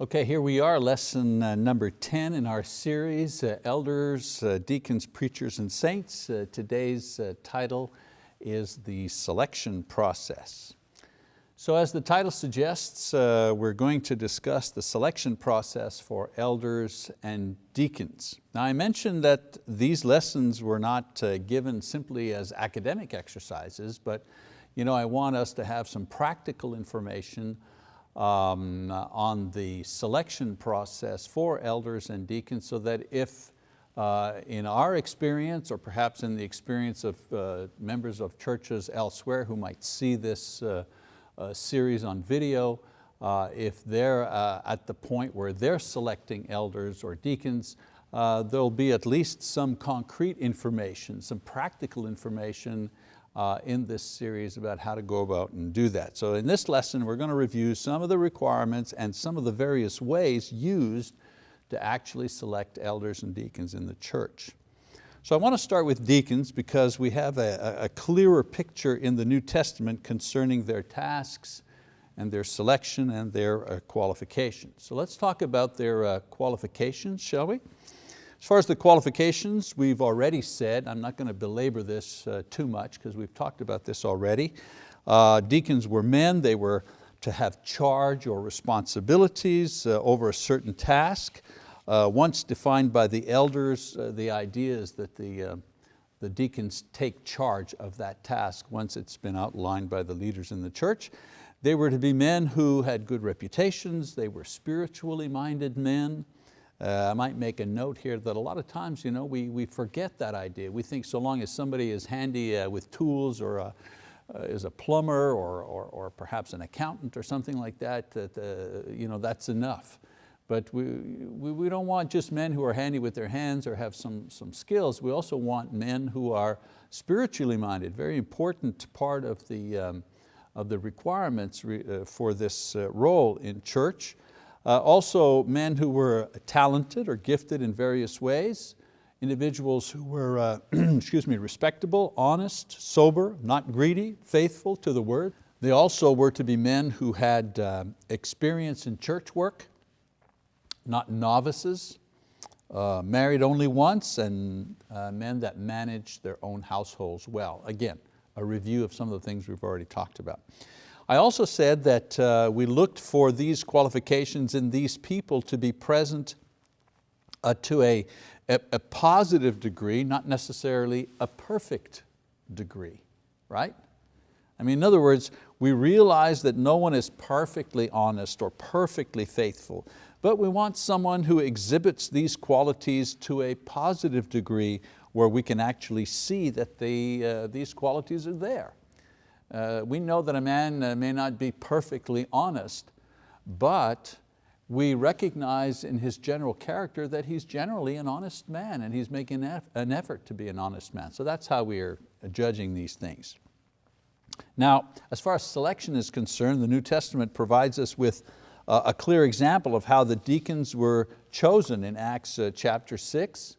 Okay, here we are, lesson uh, number 10 in our series, uh, Elders, uh, Deacons, Preachers, and Saints. Uh, today's uh, title is the selection process. So as the title suggests, uh, we're going to discuss the selection process for elders and deacons. Now I mentioned that these lessons were not given simply as academic exercises, but you know, I want us to have some practical information um, on the selection process for elders and deacons so that if uh, in our experience or perhaps in the experience of uh, members of churches elsewhere who might see this uh, uh series on video, uh, if they're uh, at the point where they're selecting elders or deacons, there'll be at least some concrete information, some practical information uh, in this series about how to go about and do that. So in this lesson, we're going to review some of the requirements and some of the various ways used to actually select elders and deacons in the church. So I want to start with deacons because we have a, a clearer picture in the New Testament concerning their tasks and their selection and their uh, qualifications. So let's talk about their uh, qualifications, shall we? As far as the qualifications, we've already said, I'm not going to belabor this uh, too much because we've talked about this already. Uh, deacons were men, they were to have charge or responsibilities uh, over a certain task. Uh, once defined by the elders, uh, the idea is that the, uh, the deacons take charge of that task once it's been outlined by the leaders in the church. They were to be men who had good reputations, they were spiritually minded men, uh, I might make a note here that a lot of times you know, we, we forget that idea. We think so long as somebody is handy uh, with tools or a, uh, is a plumber or, or, or, perhaps an accountant or something like that, that uh, you know, that's enough. But we, we, we, don't want just men who are handy with their hands or have some, some skills. We also want men who are spiritually minded, very important part of the, um, of the requirements re, uh, for this uh, role in church. Uh, also men who were talented or gifted in various ways, individuals who were, uh, excuse me, respectable, honest, sober, not greedy, faithful to the word. They also were to be men who had uh, experience in church work, not novices, uh, married only once, and uh, men that managed their own households well. Again, a review of some of the things we've already talked about. I also said that uh, we looked for these qualifications in these people to be present uh, to a, a, a, positive degree, not necessarily a perfect degree, right? I mean, in other words, we realize that no one is perfectly honest or perfectly faithful, but we want someone who exhibits these qualities to a positive degree where we can actually see that uh, these qualities are there. Uh, we know that a man uh, may not be perfectly honest, but we recognize in his general character that he's generally an honest man and he's making an effort to be an honest man. So that's how we are judging these things. Now, as far as selection is concerned, the New Testament provides us with a clear example of how the deacons were chosen in Acts uh, chapter six.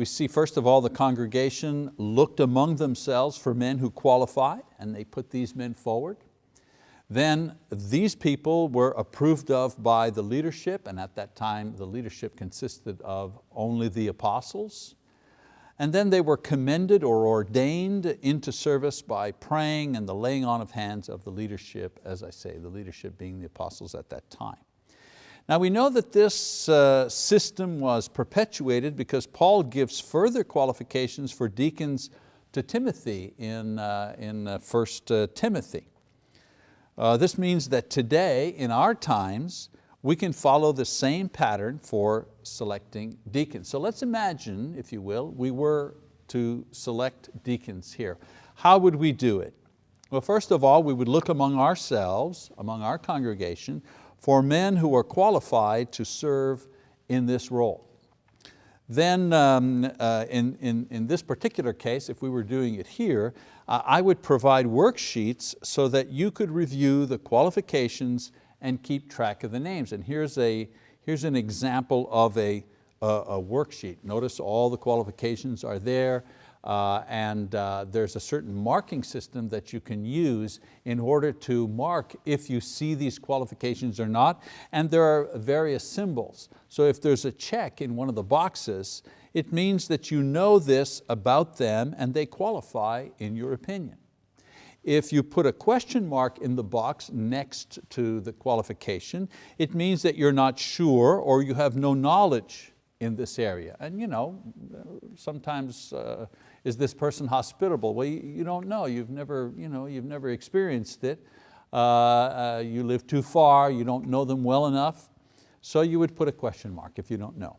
We see first of all the congregation looked among themselves for men who qualified and they put these men forward. Then these people were approved of by the leadership and at that time the leadership consisted of only the apostles. And then they were commended or ordained into service by praying and the laying on of hands of the leadership, as I say, the leadership being the apostles at that time. Now we know that this uh, system was perpetuated because Paul gives further qualifications for deacons to Timothy in, uh, in 1 uh, uh, Timothy. Uh, this means that today, in our times, we can follow the same pattern for selecting deacons. So let's imagine, if you will, we were to select deacons here. How would we do it? Well, first of all, we would look among ourselves, among our congregation, for men who are qualified to serve in this role. Then um, uh, in, in, in this particular case, if we were doing it here, uh, I would provide worksheets so that you could review the qualifications and keep track of the names. And here's, a, here's an example of a, a, a worksheet. Notice all the qualifications are there. Uh, and uh, there's a certain marking system that you can use in order to mark if you see these qualifications or not, and there are various symbols. So if there's a check in one of the boxes, it means that you know this about them and they qualify in your opinion. If you put a question mark in the box next to the qualification, it means that you're not sure or you have no knowledge in this area. And you know, sometimes, uh, is this person hospitable? Well, you, you, don't know, you've never, you know, you've never experienced it. Uh, uh, you live too far, you don't know them well enough. So you would put a question mark if you don't know.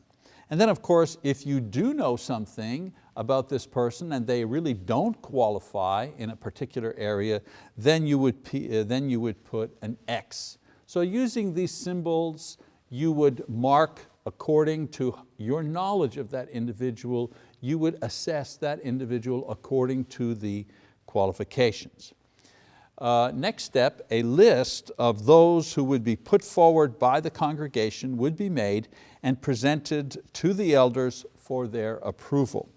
And then of course, if you do know something about this person and they really don't qualify in a particular area, then you would, uh, then you would put an X. So using these symbols, you would mark according to your knowledge of that individual, you would assess that individual according to the qualifications. Uh, next step, a list of those who would be put forward by the congregation would be made and presented to the elders for their approval.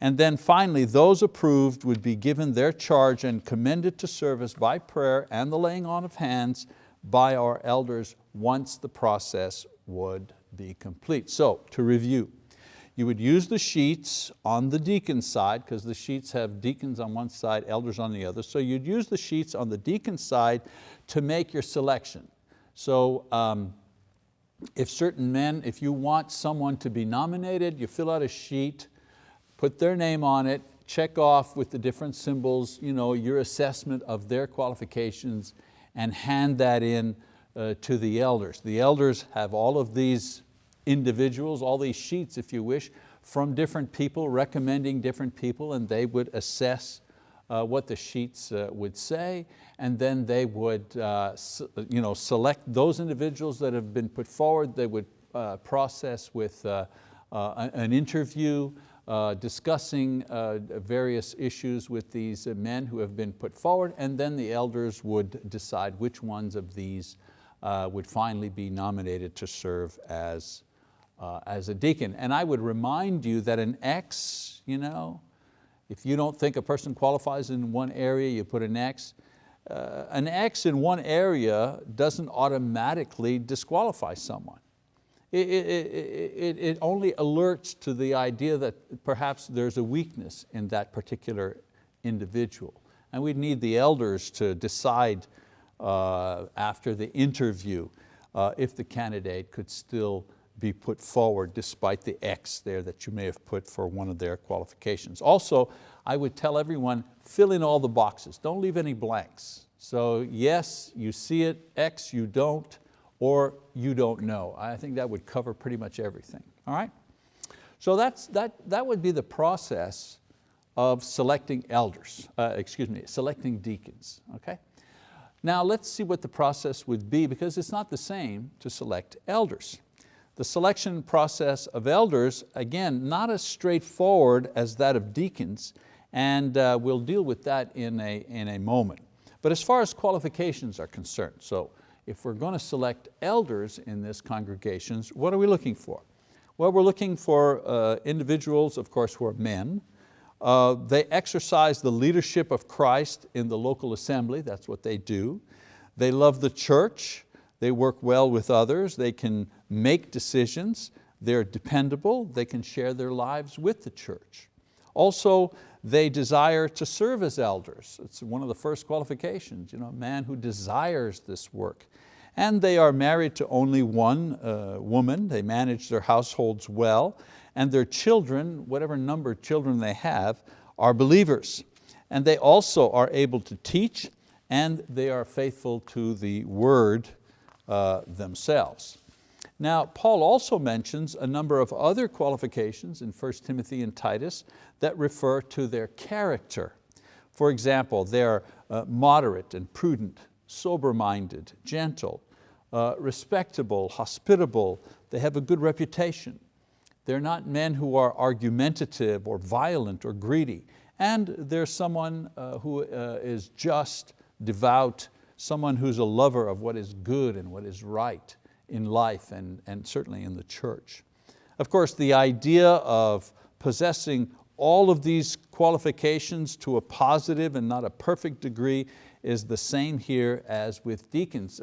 And then finally, those approved would be given their charge and commended to service by prayer and the laying on of hands by our elders once the process would be complete. So to review, you would use the sheets on the deacon side because the sheets have deacons on one side, elders on the other. So you'd use the sheets on the deacon side to make your selection. So um, if certain men, if you want someone to be nominated, you fill out a sheet, put their name on it, check off with the different symbols you know, your assessment of their qualifications and hand that in uh, to the elders. The elders have all of these individuals, all these sheets if you wish, from different people recommending different people and they would assess uh, what the sheets uh, would say and then they would uh, you know, select those individuals that have been put forward, they would uh, process with uh, uh, an interview, discussing various issues with these men who have been put forward and then the elders would decide which ones of these would finally be nominated to serve as uh, as a deacon. And I would remind you that an X, you know, if you don't think a person qualifies in one area, you put an X. Uh, an X in one area doesn't automatically disqualify someone. It, it, it, it, only alerts to the idea that perhaps there's a weakness in that particular individual. And we'd need the elders to decide uh, after the interview uh, if the candidate could still be put forward despite the X there that you may have put for one of their qualifications. Also, I would tell everyone, fill in all the boxes, don't leave any blanks. So yes, you see it, X you don't, or you don't know. I think that would cover pretty much everything, all right? So that's, that, that would be the process of selecting elders, uh, excuse me, selecting deacons, okay? Now let's see what the process would be because it's not the same to select elders. The selection process of elders, again, not as straightforward as that of deacons, and uh, we'll deal with that in a, in a moment. But as far as qualifications are concerned, so if we're going to select elders in this congregations, what are we looking for? Well, we're looking for uh, individuals, of course, who are men. Uh, they exercise the leadership of Christ in the local assembly, that's what they do. They love the church, they work well with others, they can make decisions, they're dependable, they can share their lives with the church. Also, they desire to serve as elders. It's one of the first qualifications, you know, a man who desires this work. And they are married to only one uh, woman, they manage their households well, and their children, whatever number of children they have, are believers. And they also are able to teach and they are faithful to the word uh, themselves. Now, Paul also mentions a number of other qualifications in 1 Timothy and Titus that refer to their character. For example, they're uh, moderate and prudent, sober-minded, gentle, uh, respectable, hospitable, they have a good reputation. They're not men who are argumentative or violent or greedy. And they're someone uh, who uh, is just, devout, someone who's a lover of what is good and what is right in life and, and certainly in the church. Of course, the idea of possessing all of these qualifications to a positive and not a perfect degree is the same here as with deacons,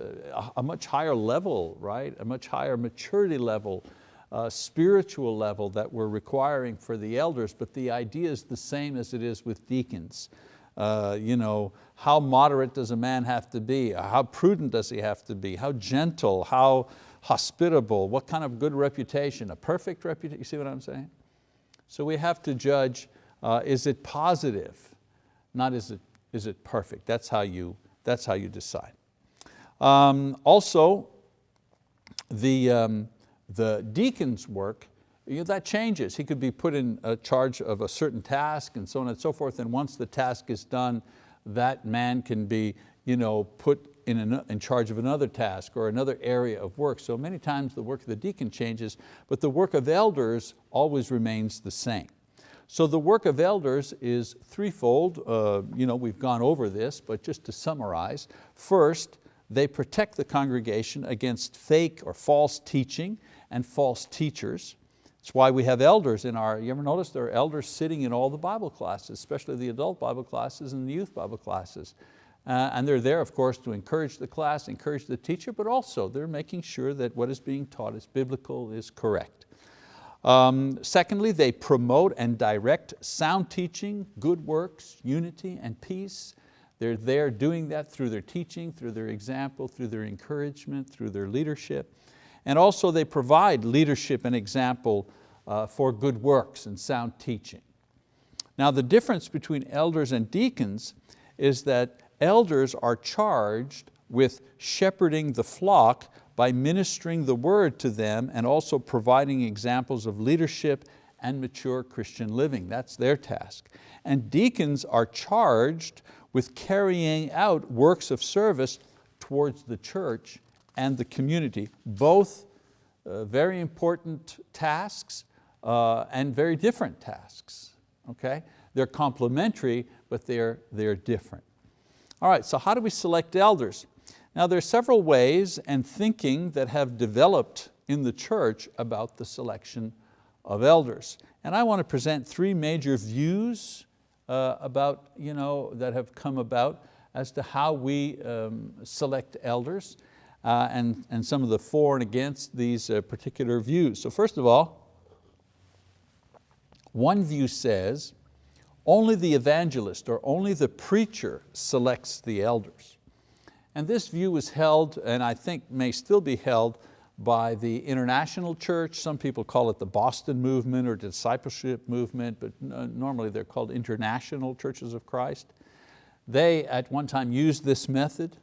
a, much higher level, right? A much higher maturity level, uh, spiritual level that we're requiring for the elders, but the idea is the same as it is with deacons. Uh, you know, how moderate does a man have to be? How prudent does he have to be? How gentle, how hospitable, what kind of good reputation? A perfect reputation, you see what I'm saying? So we have to judge, uh, is it positive? Not is it, is it perfect? That's how you, that's how you decide. Um, also, the, um, the deacon's work, you know, that changes. He could be put in charge of a certain task and so on and so forth, and once the task is done, that man can be you know, put in, an, in charge of another task or another area of work. So many times the work of the deacon changes, but the work of elders always remains the same. So the work of elders is threefold. Uh, you know, we've gone over this, but just to summarize. First, they protect the congregation against fake or false teaching and false teachers. That's why we have elders in our, you ever notice there are elders sitting in all the Bible classes, especially the adult Bible classes and the youth Bible classes. Uh, and they're there, of course, to encourage the class, encourage the teacher, but also they're making sure that what is being taught is biblical, is correct. Um, secondly, they promote and direct sound teaching, good works, unity and peace. They're there doing that through their teaching, through their example, through their encouragement, through their leadership. And also they provide leadership and example uh, for good works and sound teaching. Now the difference between elders and deacons is that elders are charged with shepherding the flock by ministering the word to them and also providing examples of leadership and mature Christian living. That's their task. And deacons are charged with carrying out works of service towards the church and the community, both uh, very important tasks uh, and very different tasks. Okay? They're complementary, but they're, they're different. All right, so how do we select elders? Now there are several ways and thinking that have developed in the church about the selection of elders. And I want to present three major views uh, about, you know, that have come about as to how we um, select elders uh, and, and some of the for and against these uh, particular views. So first of all, one view says only the evangelist or only the preacher selects the elders. And this view was held, and I think may still be held, by the international church. Some people call it the Boston movement or discipleship movement, but normally they're called international churches of Christ. They at one time used this method.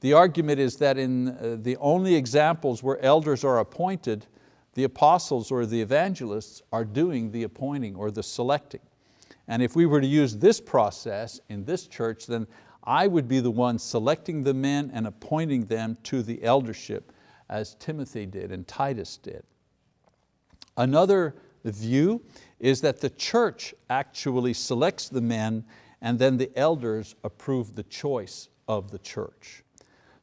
The argument is that in uh, the only examples where elders are appointed, the apostles or the evangelists are doing the appointing or the selecting. And if we were to use this process in this church, then I would be the one selecting the men and appointing them to the eldership as Timothy did and Titus did. Another view is that the church actually selects the men and then the elders approve the choice of the church.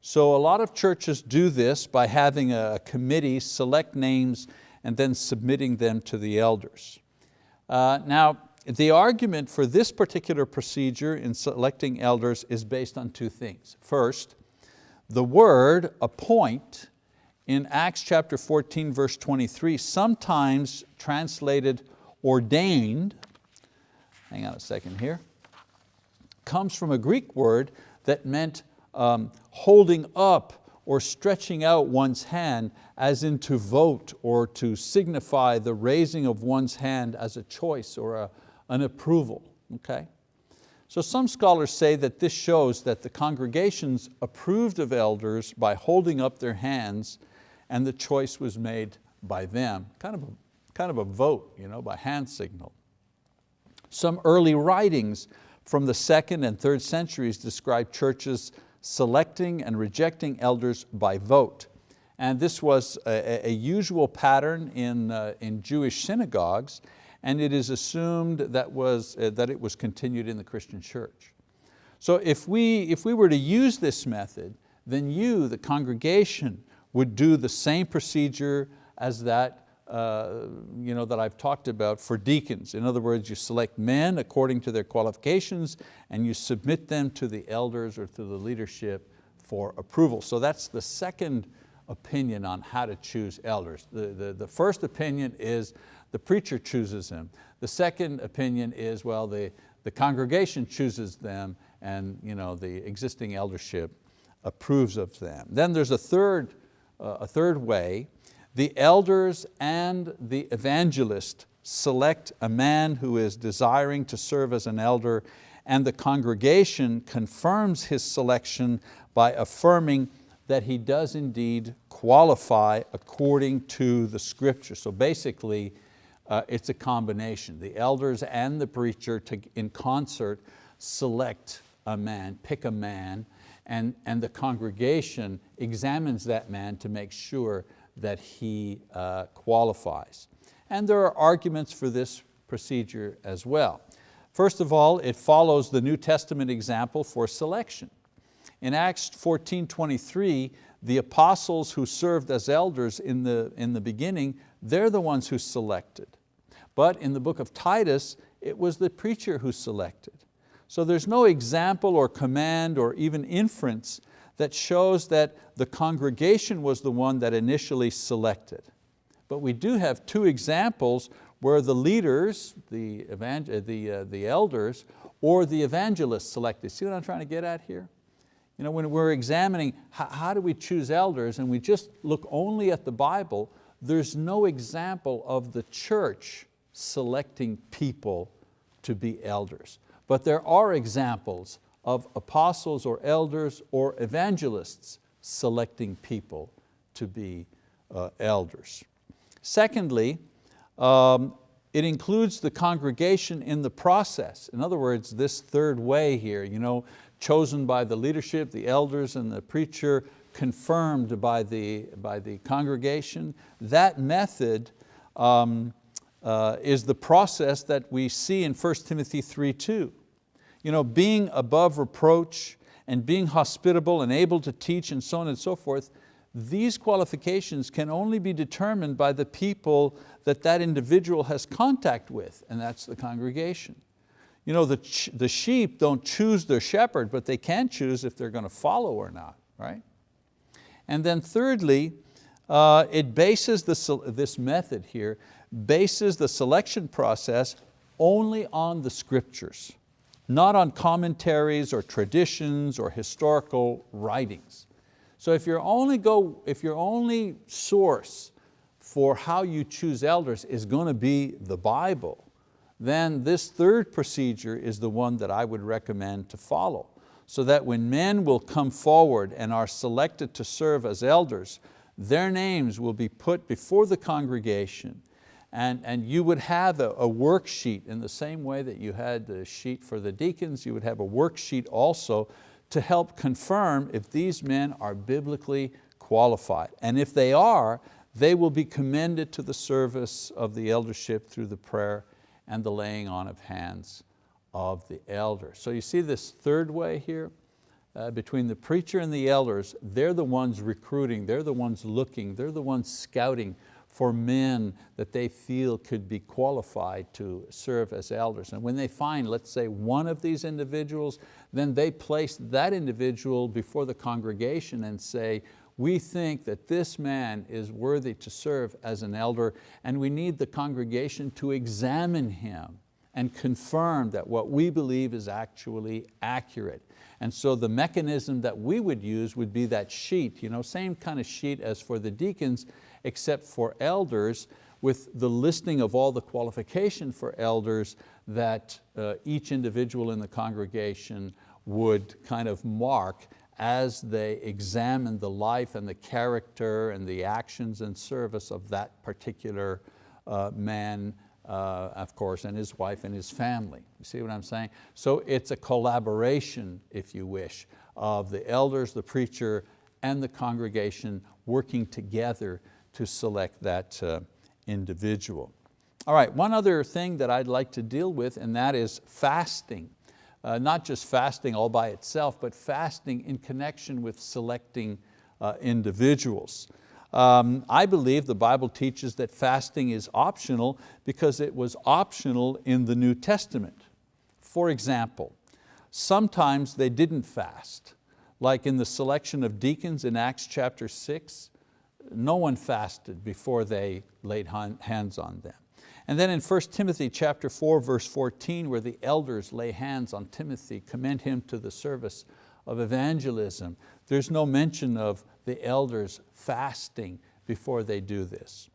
So a lot of churches do this by having a committee select names and then submitting them to the elders. Uh, now, the argument for this particular procedure in selecting elders is based on two things. First, the word appoint in Acts chapter 14 verse 23, sometimes translated ordained, hang on a second here, comes from a Greek word that meant um, holding up or stretching out one's hand as in to vote or to signify the raising of one's hand as a choice or a, an approval, okay? So some scholars say that this shows that the congregations approved of elders by holding up their hands and the choice was made by them, kind of a, kind of a vote you know, by hand signal. Some early writings from the second and third centuries describe churches selecting and rejecting elders by vote. And this was a, a usual pattern in, uh, in Jewish synagogues and it is assumed that, was, uh, that it was continued in the Christian church. So if we, if we were to use this method, then you, the congregation, would do the same procedure as that uh, you know, that I've talked about for deacons. In other words, you select men according to their qualifications and you submit them to the elders or to the leadership for approval. So that's the second opinion on how to choose elders. The, the, the first opinion is the preacher chooses them. The second opinion is, well, the, the congregation chooses them and you know, the existing eldership approves of them. Then there's a third, uh, a third way. The elders and the evangelist select a man who is desiring to serve as an elder and the congregation confirms his selection by affirming that he does indeed qualify according to the scripture. So basically, uh, it's a combination. The elders and the preacher to, in concert select a man, pick a man, and, and the congregation examines that man to make sure that he uh, qualifies. And there are arguments for this procedure as well. First of all, it follows the New Testament example for selection. In Acts 14:23, the apostles who served as elders in the, in the beginning, they're the ones who selected. But in the book of Titus, it was the preacher who selected. So there's no example or command or even inference that shows that the congregation was the one that initially selected. But we do have two examples where the leaders, the, the, uh, the elders, or the evangelists selected. See what I'm trying to get at here? You know, when we're examining how, how do we choose elders and we just look only at the Bible, there's no example of the church selecting people to be elders. But there are examples of apostles or elders or evangelists selecting people to be uh, elders. Secondly, um, it includes the congregation in the process. In other words, this third way here, you know, chosen by the leadership, the elders and the preacher, confirmed by the, by the congregation. That method um, uh, is the process that we see in 1 Timothy 3.2. You know, being above reproach and being hospitable and able to teach and so on and so forth, these qualifications can only be determined by the people that that individual has contact with, and that's the congregation. You know, the, the sheep don't choose their shepherd, but they can choose if they're going to follow or not, right? And then thirdly, uh, it bases the, this method here, bases the selection process only on the scriptures, not on commentaries or traditions or historical writings. So if your only, go, if your only source for how you choose elders is going to be the Bible, then this third procedure is the one that I would recommend to follow so that when men will come forward and are selected to serve as elders, their names will be put before the congregation and, and you would have a, a worksheet in the same way that you had the sheet for the deacons, you would have a worksheet also to help confirm if these men are biblically qualified. And if they are, they will be commended to the service of the eldership through the prayer and the laying on of hands of the elder. So you see this third way here? Uh, between the preacher and the elders, they're the ones recruiting, they're the ones looking, they're the ones scouting for men that they feel could be qualified to serve as elders. And when they find, let's say, one of these individuals, then they place that individual before the congregation and say, we think that this man is worthy to serve as an elder and we need the congregation to examine him and confirm that what we believe is actually accurate. And so the mechanism that we would use would be that sheet, you know, same kind of sheet as for the deacons, except for elders, with the listing of all the qualification for elders that uh, each individual in the congregation would kind of mark as they examine the life and the character and the actions and service of that particular uh, man, uh, of course, and his wife and his family. You see what I'm saying? So it's a collaboration, if you wish, of the elders, the preacher, and the congregation working together to select that uh, individual. All right, one other thing that I'd like to deal with, and that is fasting uh, not just fasting all by itself, but fasting in connection with selecting uh, individuals. Um, I believe the Bible teaches that fasting is optional because it was optional in the New Testament. For example, sometimes they didn't fast, like in the selection of deacons in Acts chapter six, no one fasted before they laid hands on them. And then in 1 Timothy chapter 4, verse 14, where the elders lay hands on Timothy, commend him to the service of evangelism. There's no mention of the elders fasting before they do this.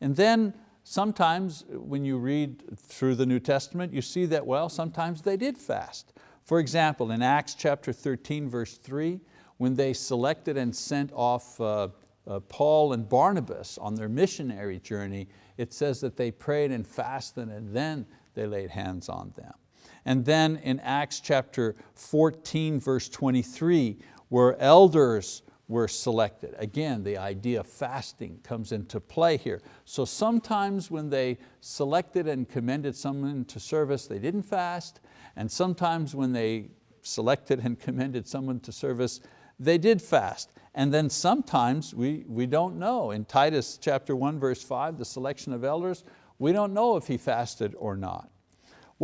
And then sometimes when you read through the New Testament, you see that, well, sometimes they did fast. For example, in Acts chapter 13, verse three, when they selected and sent off uh, uh, Paul and Barnabas on their missionary journey, it says that they prayed and fasted and then they laid hands on them. And then in Acts chapter 14, verse 23, where elders were selected. Again, the idea of fasting comes into play here. So sometimes when they selected and commended someone to service, they didn't fast, and sometimes when they selected and commended someone to service, they did fast. And then sometimes we, we don't know. In Titus chapter 1 verse 5, the selection of elders, we don't know if he fasted or not.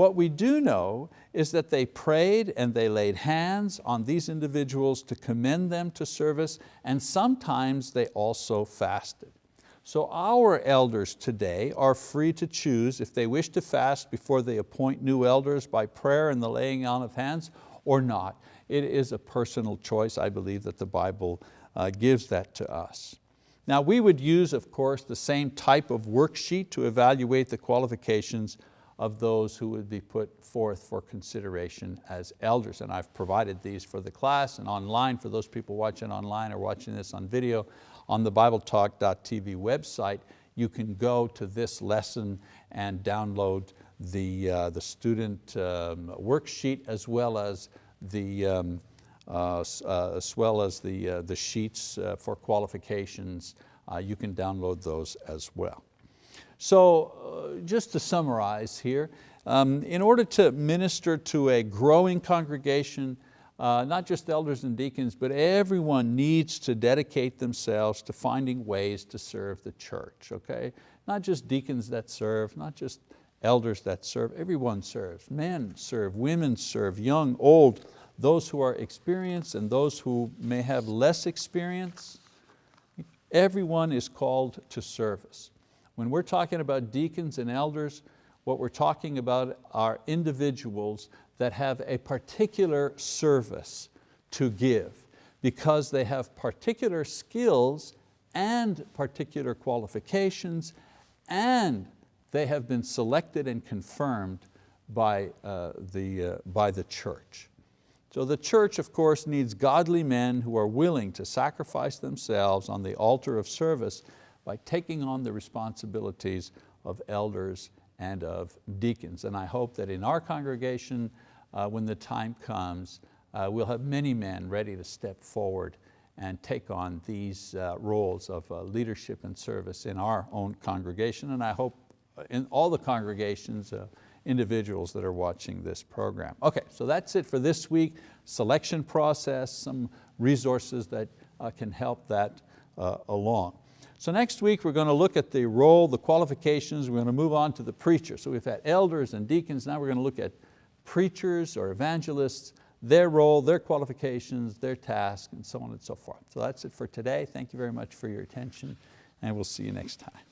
What we do know is that they prayed and they laid hands on these individuals to commend them to service and sometimes they also fasted. So our elders today are free to choose if they wish to fast before they appoint new elders by prayer and the laying on of hands or not. It is a personal choice, I believe that the Bible uh, gives that to us. Now we would use, of course, the same type of worksheet to evaluate the qualifications of those who would be put forth for consideration as elders. And I've provided these for the class and online for those people watching online or watching this on video on the BibleTalk.tv website. You can go to this lesson and download the, uh, the student um, worksheet as well as the, um, uh, uh, as well as the, uh, the sheets uh, for qualifications. Uh, you can download those as well. So uh, just to summarize here, um, in order to minister to a growing congregation, uh, not just elders and deacons, but everyone needs to dedicate themselves to finding ways to serve the church, okay? Not just deacons that serve, not just elders that serve, everyone serves. Men serve, women serve, young, old, those who are experienced and those who may have less experience. Everyone is called to service. When we're talking about deacons and elders, what we're talking about are individuals that have a particular service to give because they have particular skills and particular qualifications and they have been selected and confirmed by, uh, the, uh, by the church. So the church, of course, needs godly men who are willing to sacrifice themselves on the altar of service by taking on the responsibilities of elders and of deacons. And I hope that in our congregation, uh, when the time comes, uh, we'll have many men ready to step forward and take on these uh, roles of uh, leadership and service in our own congregation. And I hope in all the congregations, uh, individuals that are watching this program. Okay, so that's it for this week. Selection process, some resources that uh, can help that along. So next week we're going to look at the role, the qualifications, we're going to move on to the preacher. So we've had elders and deacons, now we're going to look at preachers or evangelists, their role, their qualifications, their task, and so on and so forth. So that's it for today. Thank you very much for your attention, and we'll see you next time.